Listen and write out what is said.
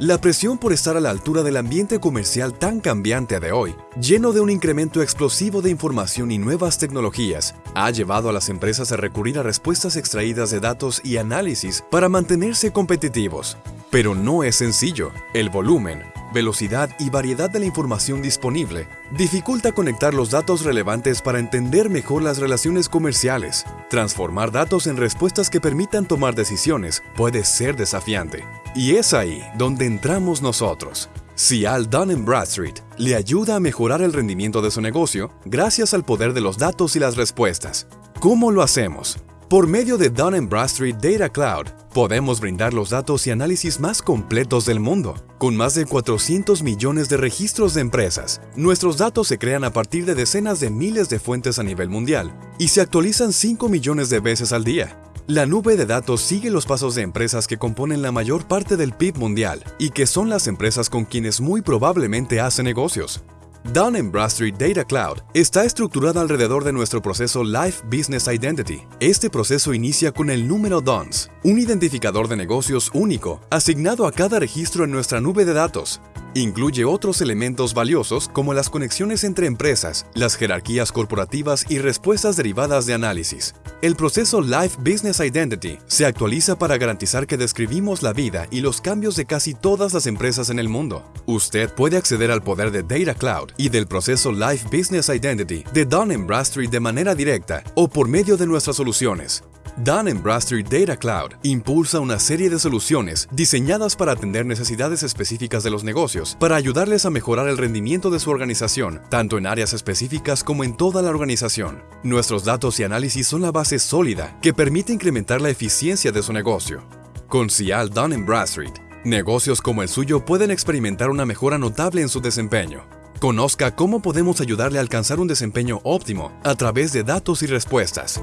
La presión por estar a la altura del ambiente comercial tan cambiante de hoy, lleno de un incremento explosivo de información y nuevas tecnologías, ha llevado a las empresas a recurrir a respuestas extraídas de datos y análisis para mantenerse competitivos. Pero no es sencillo. El volumen, velocidad y variedad de la información disponible dificulta conectar los datos relevantes para entender mejor las relaciones comerciales. Transformar datos en respuestas que permitan tomar decisiones puede ser desafiante. Y es ahí donde entramos nosotros. Cial Dun Bradstreet le ayuda a mejorar el rendimiento de su negocio gracias al poder de los datos y las respuestas. ¿Cómo lo hacemos? Por medio de Dun Bradstreet Data Cloud, podemos brindar los datos y análisis más completos del mundo. Con más de 400 millones de registros de empresas, nuestros datos se crean a partir de decenas de miles de fuentes a nivel mundial y se actualizan 5 millones de veces al día. La nube de datos sigue los pasos de empresas que componen la mayor parte del PIB mundial y que son las empresas con quienes muy probablemente hace negocios. Dun Bradstreet Data Cloud está estructurada alrededor de nuestro proceso Life Business Identity. Este proceso inicia con el número DUNS, un identificador de negocios único asignado a cada registro en nuestra nube de datos. Incluye otros elementos valiosos como las conexiones entre empresas, las jerarquías corporativas y respuestas derivadas de análisis. El proceso Life Business Identity se actualiza para garantizar que describimos la vida y los cambios de casi todas las empresas en el mundo. Usted puede acceder al poder de Data Cloud y del proceso Life Business Identity de Dun Bradstreet de manera directa o por medio de nuestras soluciones. Dun Bradstreet Data Cloud impulsa una serie de soluciones diseñadas para atender necesidades específicas de los negocios, para ayudarles a mejorar el rendimiento de su organización, tanto en áreas específicas como en toda la organización. Nuestros datos y análisis son la base sólida que permite incrementar la eficiencia de su negocio. Con Cial Dun Bradstreet, negocios como el suyo pueden experimentar una mejora notable en su desempeño. Conozca cómo podemos ayudarle a alcanzar un desempeño óptimo a través de datos y respuestas.